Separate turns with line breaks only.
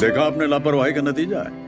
देखा आपने लापरवाही का नतीजा है।